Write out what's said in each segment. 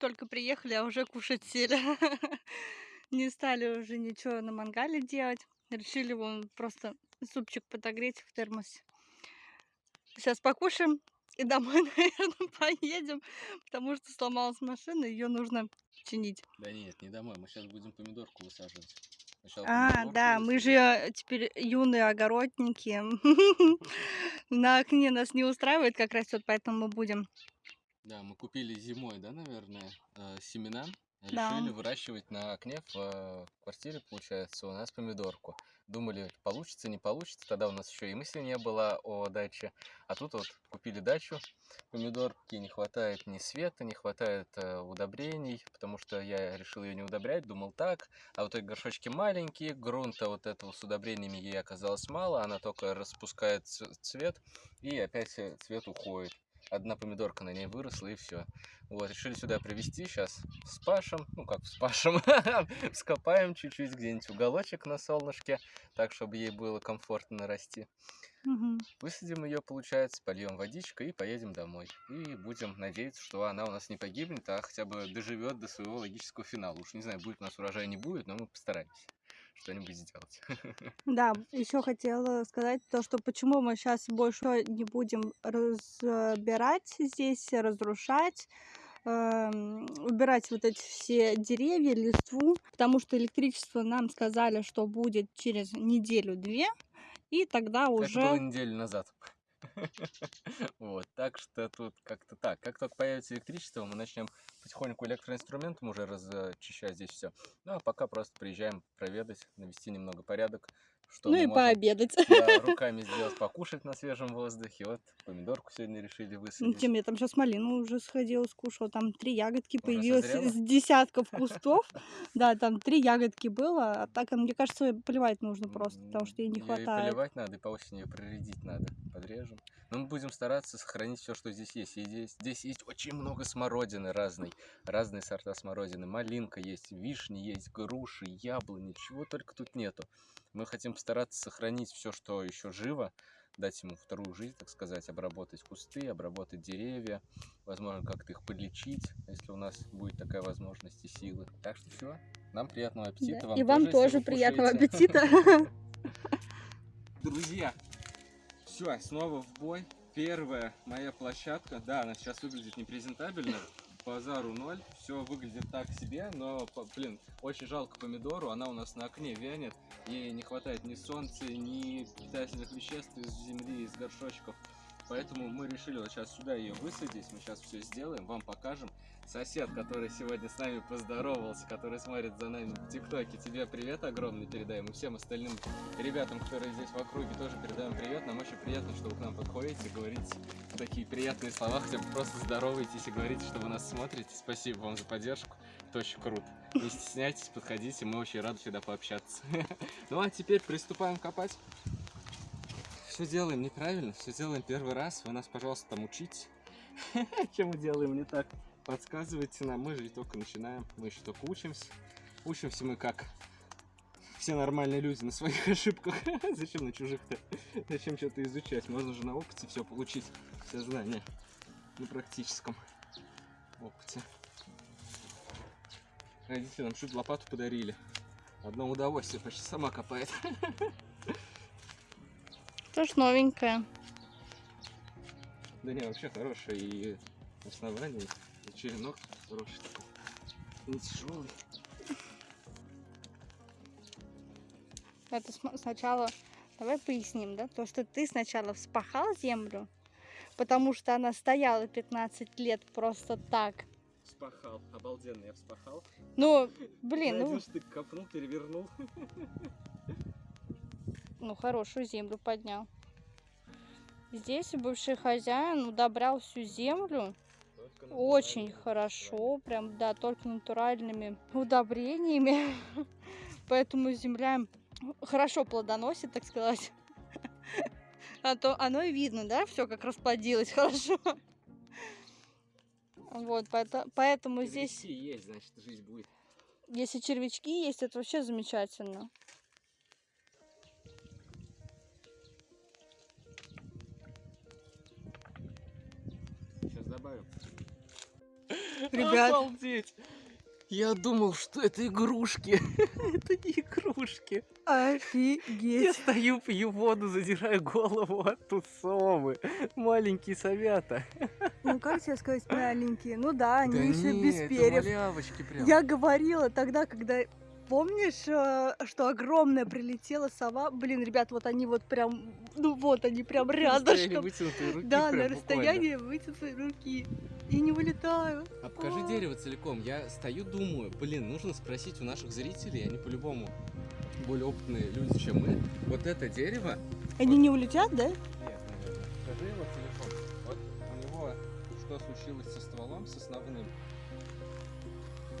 только приехали, а уже кушать сели. Не стали уже ничего на мангале делать. Решили вон просто супчик подогреть в термосе. Сейчас покушаем и домой, наверное, поедем, потому что сломалась машина, ее нужно чинить. Да нет, не домой, мы сейчас будем помидорку высаживать. Сначала А, да, мы же э, теперь юные огородники. На окне нас не устраивает, как растет, поэтому мы будем. Да, мы купили зимой, да, наверное, э, семена. Да. Решили выращивать на окне в э, квартире, получается, у нас помидорку. Думали, получится, не получится. Тогда у нас еще и мысли не было о даче. А тут вот купили дачу. Помидорки не хватает ни света, не хватает э, удобрений, потому что я решил ее не удобрять, думал так. А вот эти горшочки маленькие, грунта вот этого с удобрениями ей оказалось мало. Она только распускает цвет, и опять цвет уходит. Одна помидорка на ней выросла, и все. Вот, решили сюда привезти, сейчас вспашем, ну как вспашем, вскопаем чуть-чуть где-нибудь уголочек на солнышке, так, чтобы ей было комфортно расти. Мгм. Высадим ее, получается, польем водичкой и поедем домой. И будем надеяться, что она у нас не погибнет, а хотя бы доживет до своего логического финала. Уж не знаю, будет у нас урожай, не будет, но мы постараемся что-нибудь сделать. Да, еще хотела сказать то, что почему мы сейчас больше не будем разбирать здесь, разрушать, эм, убирать вот эти все деревья, листву, потому что электричество нам сказали, что будет через неделю-две, и тогда Это было уже... неделю назад. Вот, так что тут как-то так. Как только появится электричество, мы начнем потихоньку электроинструментом уже разочищать здесь все. Ну, а пока просто приезжаем проведать, навести немного порядок, что Ну и можем пообедать. да, руками сделать, покушать на свежем воздухе. Вот помидорку сегодня решили Ну, высадить. Тем я там сейчас малину уже сходила, скушала. Там три ягодки Уже появилось созрела? из десятков кустов. Да, там три ягодки было. А так, мне кажется, поливать нужно просто, потому что ей не хватает. поливать надо, и по осени ее проредить надо. Подрежем. Но мы будем стараться сохранить все, что здесь есть. И здесь, здесь есть очень много смородины разной. Разные сорта смородины. Малинка есть, вишни есть, груши, яблони. Чего только тут нету. Мы хотим постараться сохранить все, что еще живо. Дать ему вторую жизнь, так сказать. Обработать кусты, обработать деревья. Возможно, как-то их подлечить, если у нас будет такая возможность и силы. Так что все. Нам приятного аппетита. Да, И вам тоже приятного аппетита. Друзья, все, снова в бой. Первая моя площадка. Да, она сейчас выглядит непрезентабельно. Базару ноль. Все выглядит так себе, но, блин, очень жалко помидору. Она у нас на окне вянет. Ей не хватает ни солнца, ни питательных веществ из земли, из горшочков. Поэтому мы решили вот сейчас сюда ее высадить. Мы сейчас все сделаем, вам покажем. Сосед, который сегодня с нами поздоровался, который смотрит за нами в ТикТоке, тебе привет огромный передаем. И всем остальным ребятам, которые здесь в округе, тоже передаем привет. Нам очень приятно, что вы к нам подходите, говорите такие приятные слова, хотя бы просто здороваетесь и говорите, что вы нас смотрите. Спасибо вам за поддержку. Это очень круто. Не стесняйтесь, подходите, мы очень рады всегда пообщаться. Ну а теперь приступаем копать. Все делаем неправильно, все делаем первый раз. Вы нас, пожалуйста, там учите. Чем мы делаем не так? Подсказывайте нам, мы же только начинаем, мы еще только учимся. Учимся мы как все нормальные люди на своих ошибках. Зачем на чужих-то? Зачем что-то изучать? Можно же на опыте все получить, все знания. На практическом опыте. Родители нам чуть лопату подарили. Одно удовольствие, почти сама копает. Тоже новенькая. Да не, вообще хорошая и основание, и черенок хороший такой. Не тяжелый. Это сначала, давай поясним, да, то, что ты сначала вспахал землю, потому что она стояла 15 лет просто так. Вспахал, обалденно, я вспахал. Ну, блин, ну, один штык копнул, перевернул. ну хорошую землю поднял. Здесь бывший хозяин удобрял всю землю очень хорошо, прям, да, только натуральными удобрениями. Поэтому земля хорошо плодоносит, так сказать. А то оно и видно, да, все как расплодилось хорошо. Вот, поэто- поэтому здесь, есть, значит, жизнь будет. если червячки есть, это вообще замечательно. Сейчас добавим. Ребят. Обалдеть! Я думал, что это игрушки. это не игрушки. Я Офигеть. стою, пью воду, задираю голову, а тут совы. Маленькие совята. Ну как тебе сказать, маленькие? Ну да, они Да еще не, без перьев. Я говорила тогда, когда помнишь, э, что огромная прилетела сова? Блин, ребят, вот они вот прям, ну вот они прям рядышком. руки Да, прям на расстоянии вытянутой руки. И не вылетаю. А покажи А. дерево целиком. Я стою, думаю, блин, нужно спросить у наших зрителей, они по-любому более опытные люди, чем мы. Вот это дерево, Они не улетят, да? Нет, наверное. Скажи его целиком. Вот у него что случилось со стволом, с основным?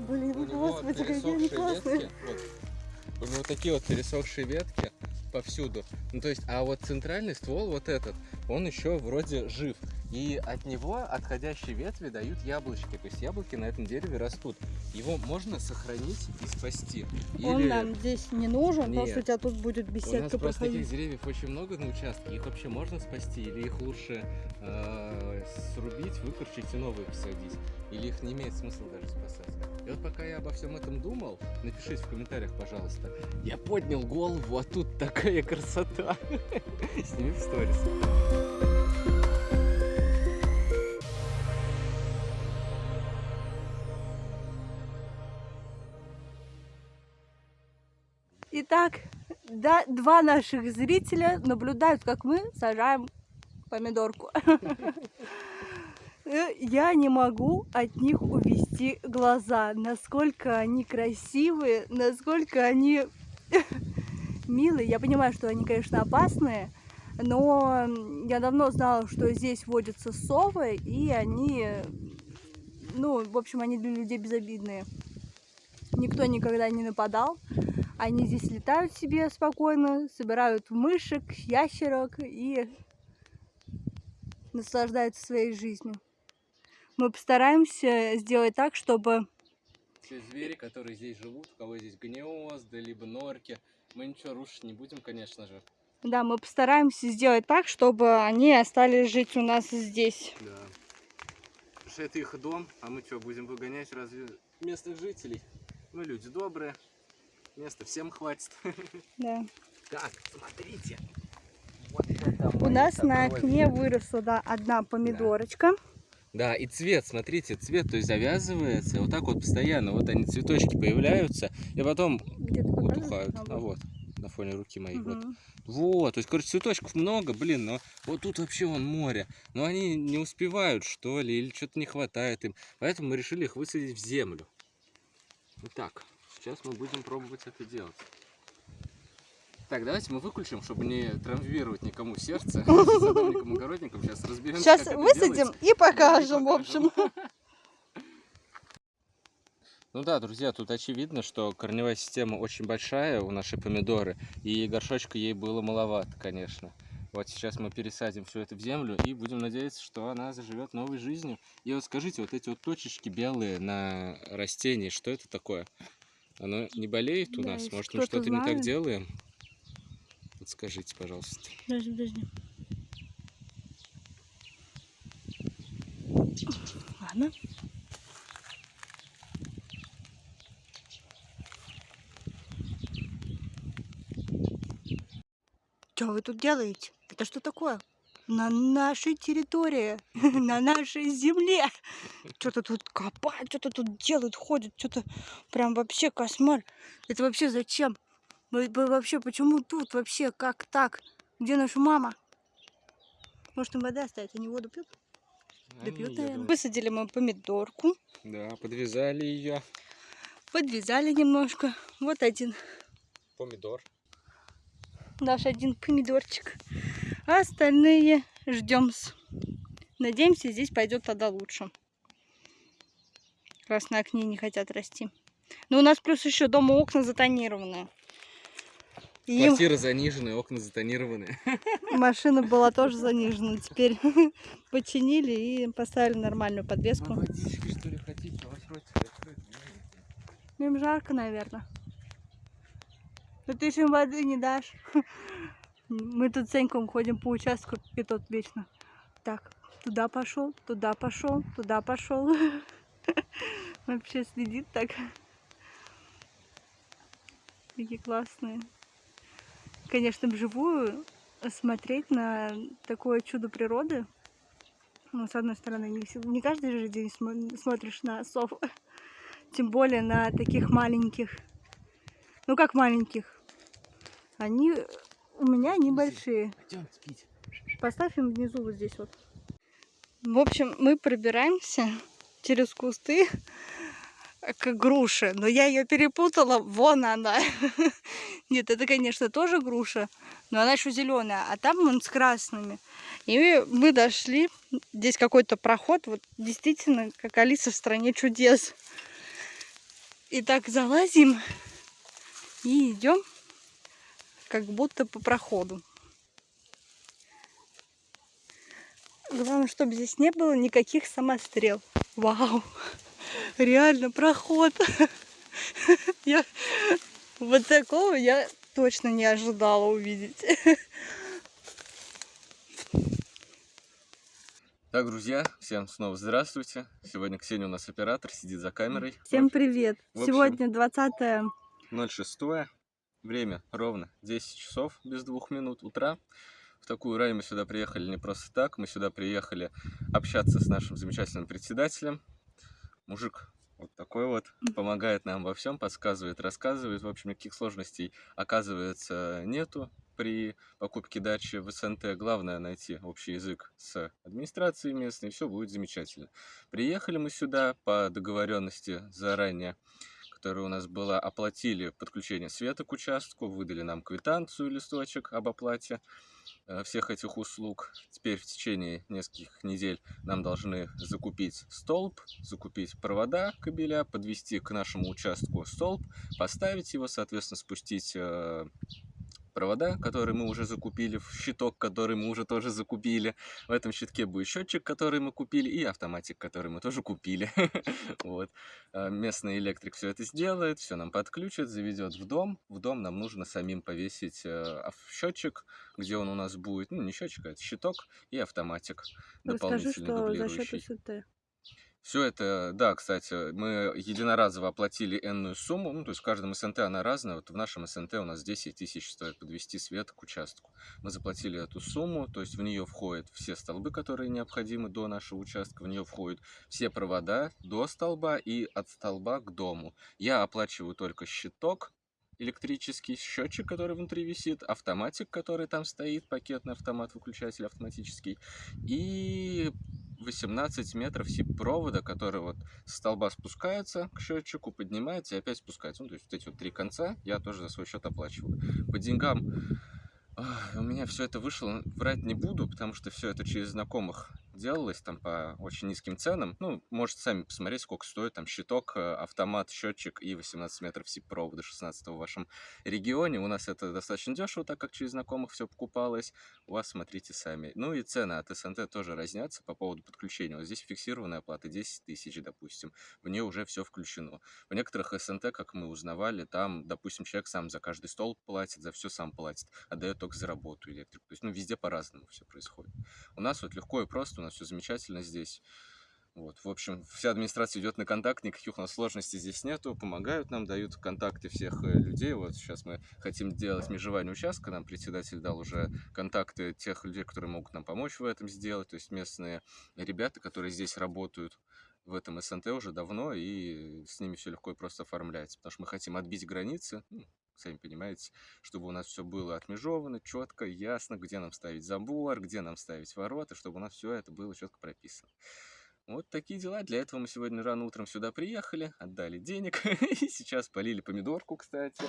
Блин, У него господи, какие они классные. ветки. Вот. У него такие вот пересохшие ветки повсюду. Ну то есть, а вот центральный ствол, вот этот, он еще вроде жив. И от него отходящие ветви дают яблочки. То есть яблоки на этом дереве растут. Его можно сохранить и спасти. Он Или- нам здесь не нужен, потому Нет. что у тебя тут будет У нас беседка просто таких проходить. деревьев очень много на участке. Их вообще можно спасти? Или их лучше э, срубить, выкорчить и новые посадить? Или их не имеет смысла даже спасать? И вот пока я обо всем этом думал, напишите в комментариях, пожалуйста. Я поднял голову, а тут такая красота. Сними в сторис. Итак, да, два наших зрителя наблюдают, как мы сажаем помидорку. Э, Я не могу от них увести глаза, насколько они красивые, насколько они милые. Я понимаю, что они, конечно, опасные, но я давно знала, что здесь водятся совы, и они, ну, в общем, они для людей безобидные. Никто никогда не нападал. Они здесь летают себе спокойно, собирают мышек, ящерок и наслаждаются своей жизнью. Мы постараемся сделать так, чтобы Все звери, которые здесь живут, у кого здесь гнезда, либо норки, мы ничего рушить не будем, конечно же. да, мы постараемся сделать так, чтобы они остались жить у нас здесь. Да. Потому что это их дом, а мы что, будем выгонять разве местных жителей? Мы люди добрые, места всем хватит. Да. Так, смотрите. Вот У нас на окне выросла да, одна помидорочка. Да, и цвет, смотрите, цвет, то есть завязывается, вот так вот постоянно, вот они цветочки появляются, и потом утухают. А, вот, на фоне руки моей, вот. Мгм. Вот, то есть, короче, цветочков много, блин, но вот тут вообще вон море. Но они не успевают, что ли, или что-то не хватает им. Поэтому мы решили их высадить в землю. Итак, сейчас мы будем пробовать это делать. Так, давайте мы выключим, чтобы не травмировать никому сердце. Садовникам, огородникам. Сейчас разберемся, Сейчас высадим делается. и покажем, в покажем. общем. Ну да, друзья, тут очевидно, что корневая система очень большая у нашей помидоры, и горшочка ей было маловато, конечно. Вот сейчас мы пересадим все это в землю и будем надеяться, что она заживет новой жизнью. И вот скажите, вот эти вот точечки белые на растении, что это такое? Оно не болеет у Да, нас? Может, мы что-то не так делаем? Вот скажите, пожалуйста. Подожди, подожди. Ладно. Что вы тут делаете? Это что такое? На нашей территории, на нашей земле. Что-то тут копают, что-то тут делают, ходят, что-то прям вообще кошмар. Это вообще зачем? Вы- вы Вообще, почему тут вообще, как так? Где наша мама? Может, им вода оставить? Они воду пьют? Да Они, пьют, я наверное. Высадили мы помидорку, Да, подвязали ее. подвязали немножко. Вот один, Помидор. наш один помидорчик. А остальные ждем. Надеемся, здесь пойдет тогда лучше. Раз на окне не хотят расти. Но у нас плюс еще дома окна затонированные. И Квартира заниженная, окна затонированы. машина была тоже занижена. Теперь починили и поставили нормальную подвеску. водички, что ли, хотите? У вас ротик открыт. Им жарко, наверное. Но ты же им воды не дашь. Мы тут с Саньком ходим по участку, и тот вечно. Так, туда пошел, туда пошел, туда пошел. Вообще следит так. Такие классные. Конечно, вживую смотреть на такое чудо природы. Ну, с одной стороны, не, каждый же день смо- смотришь на сов. Тем более на таких маленьких. Ну, как маленьких. Они у меня небольшие. Пойдем спить. Поставь им внизу вот здесь вот. В общем, мы пробираемся через кусты к груше, но я ее перепутала, вон она. Нет, это, конечно, тоже груша, но она еще зеленая, а там он с красными. И мы дошли, здесь какой-то проход, вот действительно, как Алиса в стране чудес. И так залазим и идем как будто по проходу. Главное, чтобы здесь не было никаких самострел. Вау! Реально проход. Я вот такого я точно не ожидала увидеть. Так, друзья, всем снова здравствуйте. Сегодня Ксения у нас оператор, сидит за камерой. Всем привет! общем- Сегодня 20 06 Время ровно 10 часов без двух минут утра. В такую рань мы сюда приехали не просто так. Мы сюда приехали общаться с нашим замечательным председателем. Мужик вот такой вот. Помогает нам во всем, подсказывает, рассказывает. В общем, никаких сложностей, оказывается, нету при покупке дачи в СНТ. Главное найти общий язык с администрацией местной, и все будет замечательно. Приехали мы сюда по договоренности заранее которая у нас была, оплатили подключение света к участку, выдали нам квитанцию, листочек об оплате э, всех этих услуг. Теперь в течение нескольких недель нам должны закупить столб, закупить провода кабеля, подвести к нашему участку столб, поставить его, соответственно, спустить э, провода, которые мы уже закупили, в щиток, который мы уже тоже закупили. В этом щитке будет счетчик, который мы купили, и автоматик, который мы тоже купили. Вот. А, Местный электрик все это сделает, все нам подключит, заведет в дом. В дом нам нужно самим повесить э, счетчик, где он у нас будет. Ну, не счетчик, а это щиток и автоматик счет дублирующий. Все это, да, кстати, мы единоразово оплатили энную сумму, ну, то есть в каждом СНТ она разная. Вот в нашем СНТ у нас 10 тысяч стоит подвести свет к участку. Мы заплатили эту сумму, то есть в нее входят все столбы, которые необходимы до нашего участка, в нее входят все провода до столба и от столба к дому. Я оплачиваю только щиток, электрический счетчик, который внутри висит, автоматик, который там стоит, пакетный автомат, выключатель автоматический, и 18 метров сип-провода, который вот с столба спускается к счетчику, поднимается и опять спускается. Ну, то есть вот эти вот три конца я тоже за свой счет оплачиваю. По деньгам у меня все это вышло, врать не буду, потому что все это через знакомых делалось там по очень низким ценам. Ну, можете сами посмотреть, сколько стоит там щиток, э, автомат, счетчик и 18 метров сип-провода 16 в вашем регионе. У нас это достаточно дешево, так как через знакомых все покупалось. У вас смотрите сами. Ну и цены от СНТ тоже разнятся по поводу подключения. Вот здесь фиксированная оплата 10 тысяч, допустим. В нее уже все включено. В некоторых СНТ, как мы узнавали, там, допустим, человек сам за каждый стол платит, за все сам платит, отдает только за работу электрик. То есть, ну, везде по-разному все происходит. У нас вот легко и просто, у нас все замечательно здесь. Вот, в общем, вся администрация идет на контакт, никаких у нас сложностей здесь нету, помогают нам, дают контакты всех э, людей. Вот сейчас мы хотим делать межевание участка, нам председатель дал уже контакты тех людей, которые могут нам помочь в этом сделать, то есть местные ребята, которые здесь работают в этом СНТ уже давно, и с ними все легко и просто оформляется, потому что мы хотим отбить границы, ну, сами понимаете, чтобы у нас все было отмежовано, четко, ясно, где нам ставить забор, где нам ставить ворота, чтобы у нас все это было четко прописано. Вот такие дела. Для этого мы сегодня рано утром сюда приехали, отдали денег. И сейчас полили помидорку, кстати.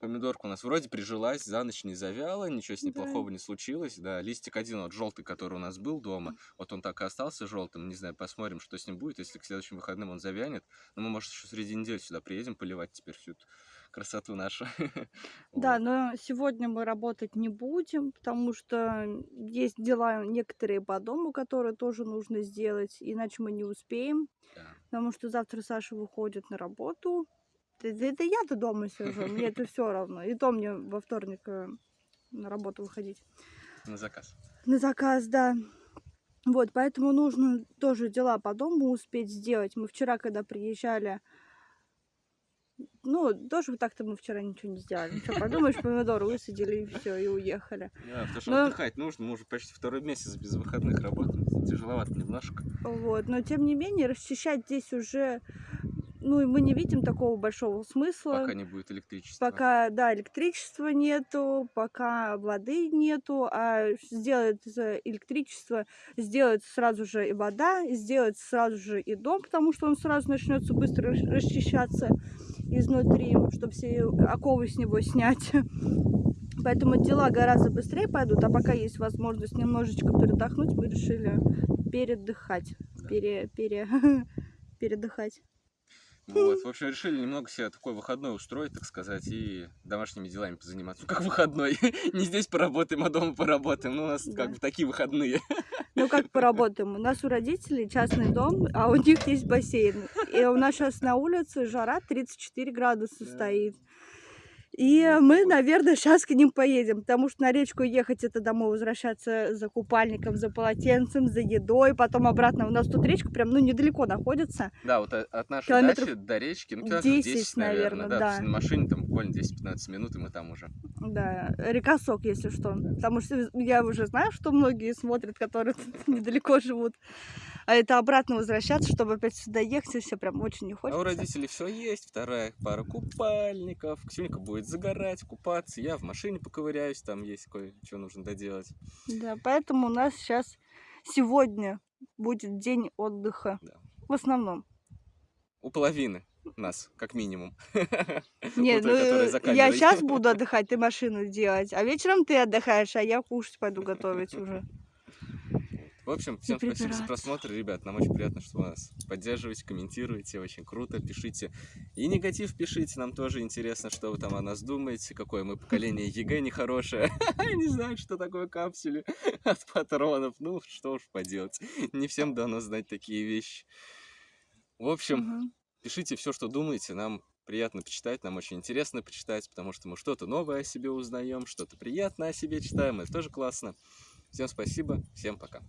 Помидорка у нас вроде прижилась, за ночь не завяла, ничего с ней Да. плохого не случилось. Да, листик один, вот желтый, который у нас был дома, вот он так и остался желтым. Не знаю, посмотрим, что с ним будет. Если к следующим выходным он завянет, но мы, может, еще среди недели сюда приедем поливать теперь всю эту красоту нашу. Да, но сегодня мы работать не будем, потому что есть дела некоторые по дому, которые тоже нужно сделать, иначе мы не успеем, Да. потому что завтра Саша выходит на работу. Это, это я-то дома сижу, мне это все равно. И то мне во вторник э, на работу выходить. На заказ. На заказ, да. Вот, поэтому нужно тоже дела по дому успеть сделать. Мы вчера, когда приезжали, ну, тоже так-то мы вчера ничего не сделали. Ну, что, подумаешь, помидоры высадили и все, и уехали. Да, потому что Но- отдыхать нужно. Мы уже почти второй месяц без выходных работаем. Тяжеловато немножко. Вот, но тем не менее, расчищать здесь уже, ну, и мы не видим такого большого смысла. Пока не будет электричества. Пока, да, электричества нету, пока воды нету, а сделают электричество, сделают сразу же и вода, сделают сразу же и дом, потому что он сразу начнется быстро рас- расчищаться изнутри, чтобы все оковы с него снять. Поэтому дела гораздо быстрее пойдут, а пока есть возможность немножечко передохнуть, мы решили передыхать, пере, пере, передыхать. Вот, в общем, решили немного себе такой выходной устроить, так сказать, и домашними делами позаниматься. Ну, как выходной. Не здесь поработаем, а дома поработаем. Ну, у нас Да. как бы такие выходные. Ну, как поработаем? У нас у родителей частный дом, а у них есть бассейн. И у нас сейчас на улице жара 34 градуса Да. стоит. И Вот мы, наверное, сейчас к ним поедем, потому что на речку ехать это домой возвращаться за купальником, за полотенцем, за едой, потом обратно. У нас тут речка прям, ну, недалеко находится. Да, вот о- от нашей Километров дачи до речки, ну, километров 10, 10, наверное. наверное, да. да. То есть на машине там буквально 10-15 минут, и мы там уже. Да, река Сок, если что. Потому что я уже знаю, что многие смотрят, которые тут недалеко живут. А это обратно возвращаться, чтобы опять сюда ехать, и все прям очень не А хочется. у родителей все есть, вторая пара купальников. Ксюнька будет загорать, купаться. Я в машине поковыряюсь, там есть кое-что нужно доделать. Да, поэтому у нас сейчас сегодня будет день отдыха. Да. В основном. У половины нас, как минимум. Нет, ну, я сейчас буду отдыхать, ты машину делать, а вечером ты отдыхаешь, а я кушать пойду готовить уже. В общем, всем спасибо за просмотр, ребят. Нам очень приятно, что вы нас поддерживаете, комментируете. Очень круто. Пишите. И негатив пишите. Нам тоже интересно, что вы там о нас думаете. Какое мы поколение ЕГЭ нехорошее. Не знаю, что такое капсули от патронов. Ну, что уж поделать. Не всем дано знать такие вещи. В общем. Пишите все, что думаете. Нам приятно почитать, нам очень интересно почитать, потому что мы что-то новое о себе узнаем, что-то приятное о себе читаем. Это тоже классно. Всем спасибо, всем пока.